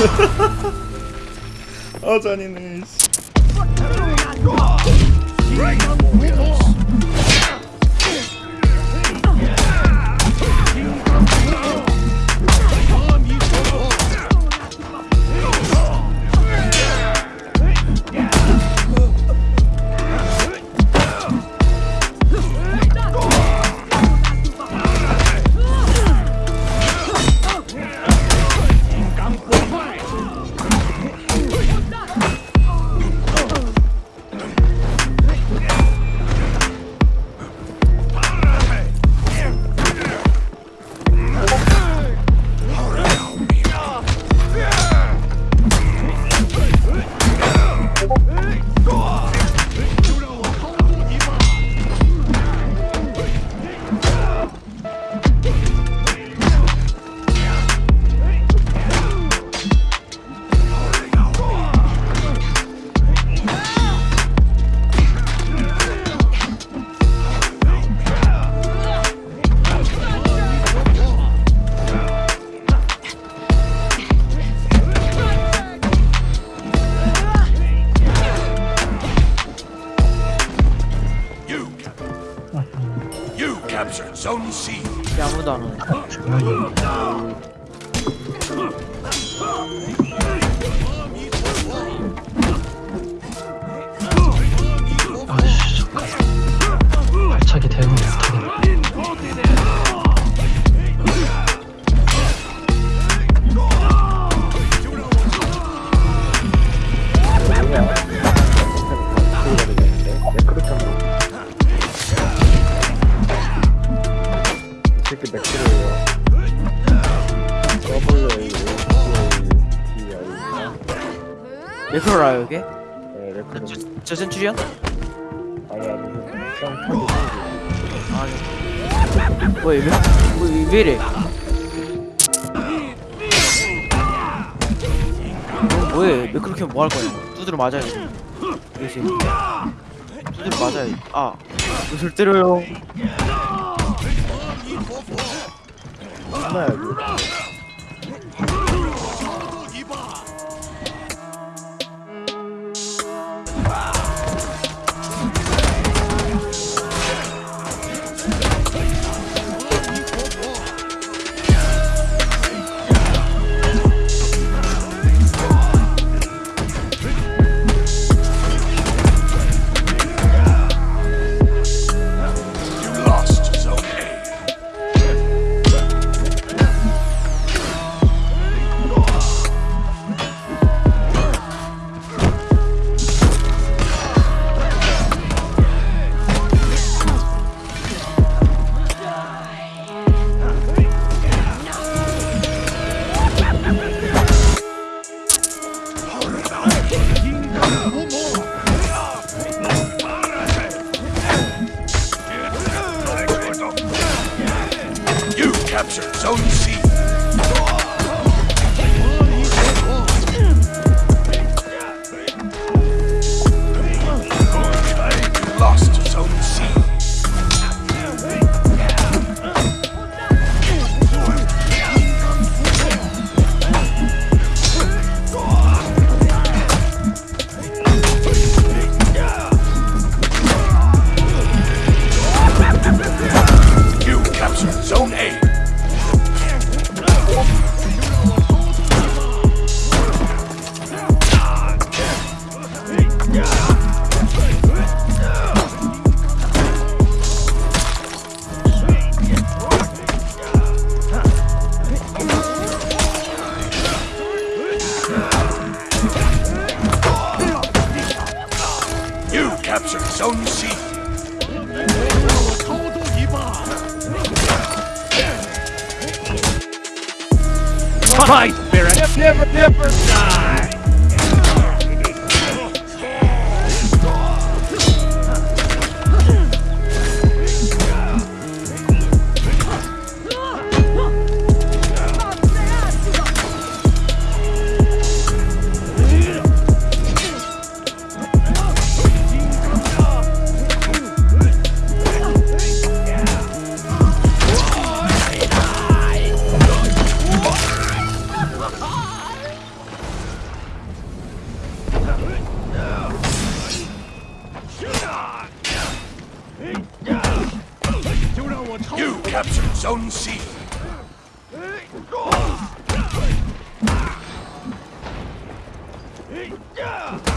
아 잔인해 Yağmur damlaları. 레크로라요 이게? 네, 레크로. 저, 저 센츄리언? 아니 아니 그냥 아니. 뭐야 왜, 왜, 왜 이래? 너 뭐해? 왜 그렇게 뭐 할 거야? 두드려 맞아야 돼. 그렇지. 두드려 맞아야 돼. 아, 옷을 때려요. 신나야 captured Zone C. own sheep. Fight, Barrett! Never, never die! Zone C. 아